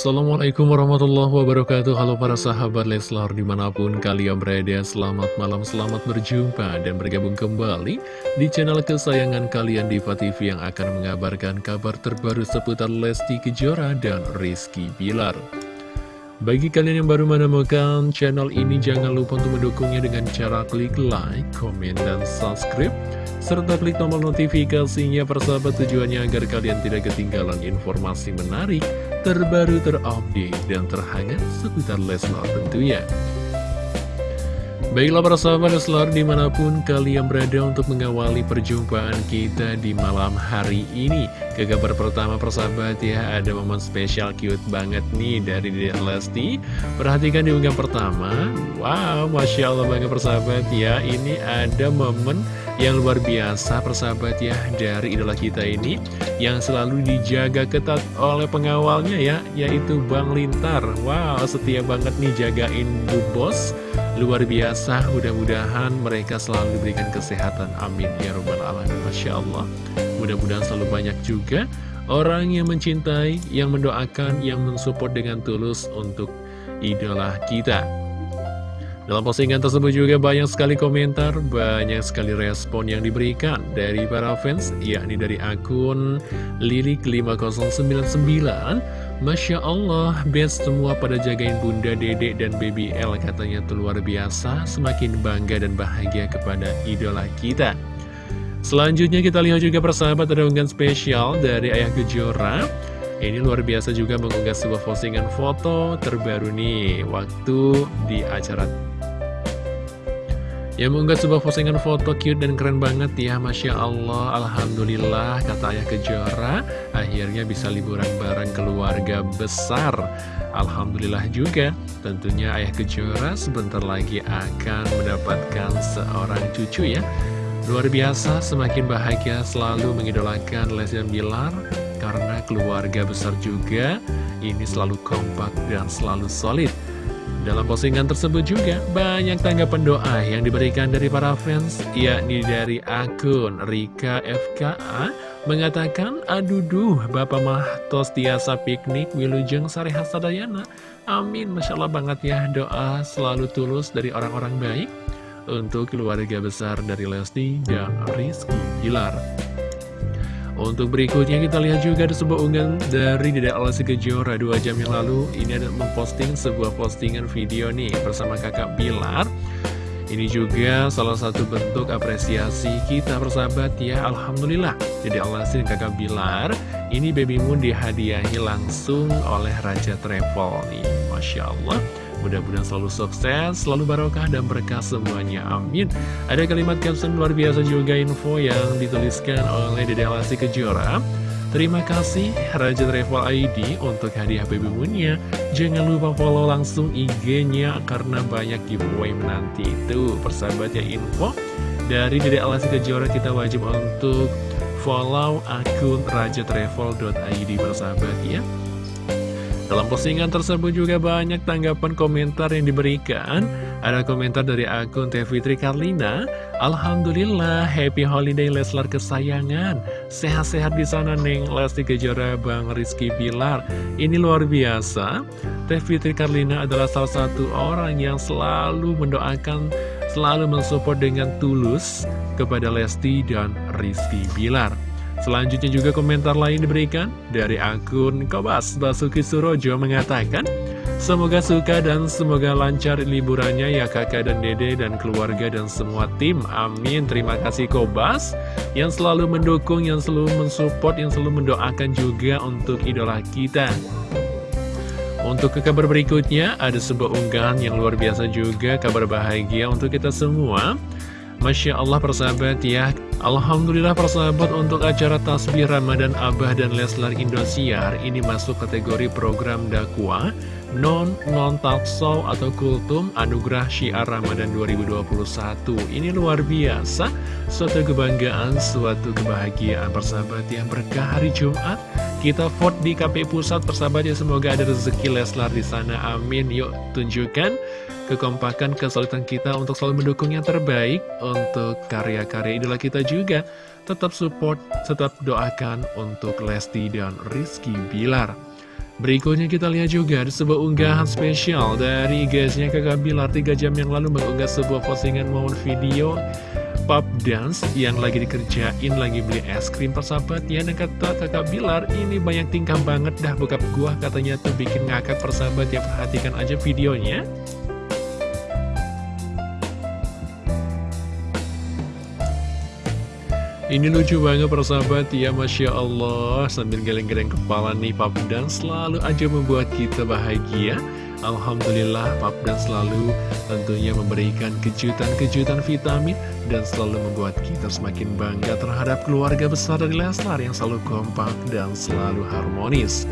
Assalamualaikum warahmatullahi wabarakatuh. Halo para sahabat Leslar di mana pun kalian berada Selamat malam, selamat berjumpa dan bergabung kembali Di channel kesayangan kalian Diva TV yang akan mengabarkan kabar terbaru seputar Lesti Kejora dan Rizky Bilar. Bagi kalian yang baru menemukan channel ini jangan lupa untuk mendukungnya dengan cara klik like, komen, dan subscribe serta klik tombol notifikasinya persahabat tujuannya agar kalian tidak ketinggalan informasi menarik, terbaru, terupdate, dan terhangat seputar Leslar tentunya. Baiklah para sahabat Leslar di mana pun kalian berada untuk mengawali perjumpaan kita di malam hari ini. Ke kabar pertama persahabat ya ada momen spesial cute banget nih dari Dede Lesti. Perhatikan di unggahan pertama. Wow Masya Allah banget persahabat ya. Ini ada momen yang luar biasa persahabat ya dari idola kita ini yang selalu dijaga ketat oleh pengawalnya ya yaitu Bang Lintar. Wow setia banget nih jagain Bu Bos luar biasa mudah-mudahan mereka selalu diberikan kesehatan. Amin. Ya robbal alamin. Masya Allah. Mudah-mudahan selalu banyak juga orang yang mencintai yang mendoakan yang mensupport dengan tulus untuk idola kita. Dalam postingan tersebut juga banyak sekali komentar, banyak sekali respon yang diberikan dari para fans, yakni dari akun Lilik5099. Masya Allah, best semua pada jagain Bunda Dede dan Baby L katanya tuh luar biasa, semakin bangga dan bahagia kepada idola kita. Selanjutnya kita lihat juga persahabat unggahan spesial dari Ayah Kejora. Ini luar biasa juga mengunggah sebuah postingan foto terbaru nih waktu di acara yang mengunggah sebuah postingan foto cute dan keren banget ya Masya Allah. Alhamdulillah kata ayah kejora Akhirnya bisa liburan bareng keluarga besar. Alhamdulillah juga. Tentunya ayah kejora sebentar lagi akan mendapatkan seorang cucu ya. Luar biasa semakin bahagia selalu mengidolakan Lesian Bilar Karena keluarga besar juga. Ini selalu kompak dan selalu solid dalam postingan tersebut juga banyak tanggapan doa yang diberikan dari para fans, yakni dari akun Rika FKA mengatakan, Aduh duh, Bapak mah tos tiasa piknik Wilujeng Sari Hasadayana. Amin, Masya Allah banget ya doa selalu tulus dari orang-orang baik untuk keluarga besar dari Lesti dan Rizky Gilar. Untuk berikutnya kita lihat juga ada sebuah unggahan dari Dede Alasi Kejora 2 jam yang lalu. Ini ada memposting sebuah postingan video nih bersama kakak Bilar. Ini juga salah satu bentuk apresiasi kita persahabat ya. Alhamdulillah Dede Alasi dan kakak Bilar Ini Baby Moon dihadiahi langsung oleh Raja Travel nih. Masya Allah Mudah-mudahan selalu sukses, selalu barokah dan berkah semuanya. Amin. Ada kalimat caption luar biasa juga info yang dituliskan oleh Dede Lesti Kejora. Terima kasih Raja Travel ID untuk hadiah baby moonnya Jangan lupa follow langsung IG-nya karena banyak giveaway menanti itu Persahabat ya info dari Dede Alasi Kejora kita wajib untuk follow akun rajatravel.id persahabat ya dalam postingan tersebut juga banyak tanggapan komentar yang diberikan. Ada komentar dari akun Teh Fitri Karlina. Alhamdulillah, happy holiday Leslar kesayangan. Sehat-sehat di sana Neng Lesti Kejora Bang Rizky Bilar. Ini luar biasa. Teh Fitri Karlina adalah salah satu orang yang selalu mendoakan, selalu mensupport dengan tulus kepada Lesti dan Rizky Bilar. Selanjutnya juga komentar lain diberikan dari akun Kobas Basuki Surojo mengatakan Semoga suka dan semoga lancar liburannya ya kakak dan dede dan keluarga dan semua tim. Amin. Terima kasih Kobas yang selalu mendukung, yang selalu mensupport, yang selalu mendoakan juga untuk idola kita. Untuk ke kabar berikutnya, ada sebuah unggahan yang luar biasa juga, kabar bahagia untuk kita semua. Masya Allah persahabat ya, Alhamdulillah persahabat untuk acara Tasbih Ramadan Abah dan Leslar Indosiar ini masuk kategori program dakwah non non talkshow atau kultum anugerah syiar Ramadan 2021 ini luar biasa suatu kebanggaan suatu kebahagiaan persahabat yang berkah hari Jumat. Kita vote di KP Pusat persahabat ya semoga ada rezeki Leslar di sana. Amin. Yuk tunjukkan kekompakan, kesulitan kita untuk selalu mendukung yang terbaik untuk karya-karya idola kita juga. Tetap support, tetap doakan untuk Lesti dan Rizky Bilar. Berikutnya kita lihat juga ada sebuah unggahan spesial dari guysnya kakak Bilar 3 jam yang lalu mengunggah sebuah postingan momen video pop dance yang lagi dikerjain lagi beli es krim persahabat ya dan kata kakak Bilar ini banyak tingkah banget dah bokap gua katanya tuh bikin ngakak persahabat ya perhatikan aja videonya Ini lucu banget persahabat ya Masya Allah. Sambil geleng-geleng kepala nih Pap Dan selalu aja membuat kita bahagia. Alhamdulillah Pap Dan selalu tentunya memberikan kejutan-kejutan vitamin Dan selalu membuat kita semakin bangga terhadap keluarga besar dari Leslar Yang selalu kompak dan selalu harmonis.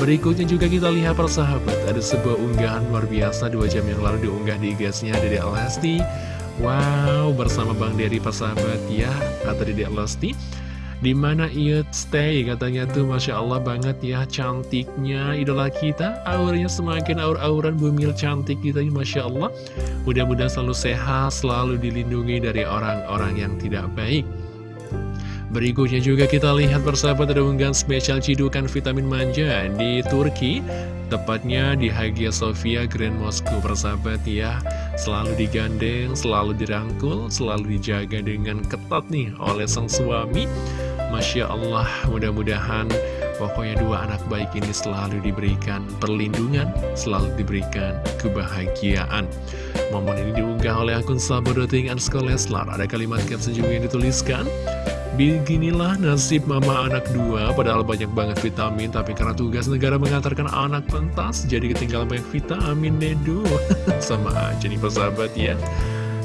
Berikutnya juga kita lihat persahabat Ada sebuah unggahan luar biasa dua jam yang lalu diunggah di gasnya dari Lesti Wow, bersama Bang Dery persahabat ya, kata Dedek Lesti. Di mana ia stay? Katanya tuh Masya Allah banget ya cantiknya idola kita. Auranya semakin aur-auran bumil cantik kita gitu, Masya Allah. Mudah-mudahan selalu sehat selalu dilindungi dari orang-orang yang tidak baik. Berikutnya juga kita lihat persahabat ada unggahan spesial cidukan vitamin manja di Turki. Tepatnya di Hagia Sophia Grand Moscow persahabat ya Selalu digandeng, selalu dirangkul, selalu dijaga dengan ketat nih oleh sang suami. Masya Allah mudah-mudahan pokoknya dua anak baik ini selalu diberikan perlindungan Selalu diberikan kebahagiaan. Momen ini diunggah oleh akun sahabat.ing Leslar Ada kalimat caption juga yang dituliskan Beginilah nasib mama anak dua, padahal banyak banget vitamin, tapi karena tugas negara mengantarkan anak pentas, jadi ketinggalan banyak vitamin nedo. Sama aja nih persahabat ya.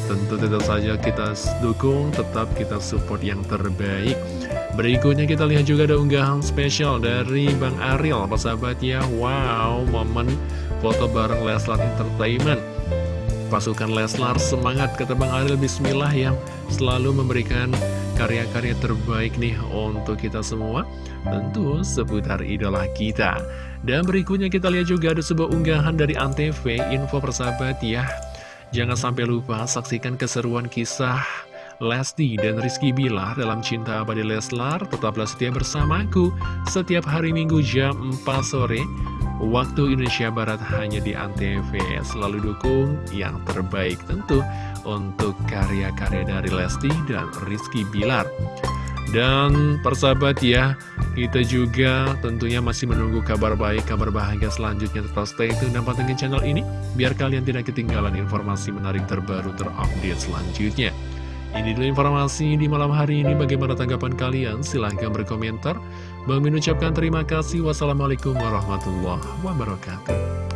Tentu tetap saja kita dukung, tetap kita support yang terbaik. Berikutnya kita lihat juga ada unggahan spesial dari Bang Ariel, persahabat ya. Wow, momen foto bareng Leslar Entertainment pasukan Leslar semangat kata Bang Ariel Bismillah yang selalu memberikan karya-karya terbaik nih untuk kita semua. Tentu seputar idola kita. Dan berikutnya kita lihat juga ada sebuah unggahan dari Antv Info persahabat ya. Jangan sampai lupa saksikan keseruan kisah Lesti dan Rizky Bilar dalam Cinta Abadi Leslar. Tetaplah setia bersamaku Setiap hari Minggu jam 4 sore Waktu Indonesia Barat hanya di Antv Selalu dukung yang terbaik tentu untuk karya-karya dari Lesti dan Rizky Bilar. Dan persahabat ya, kita juga tentunya masih menunggu kabar baik, kabar bahagia selanjutnya. Tetap stay tune dan pantengin channel ini, biar kalian tidak ketinggalan informasi menarik terbaru terupdate selanjutnya. Ini dulu informasi di malam hari ini. Bagaimana tanggapan kalian? Silahkan berkomentar. Bang ucapkan terima kasih. Wassalamualaikum warahmatullahi wabarakatuh.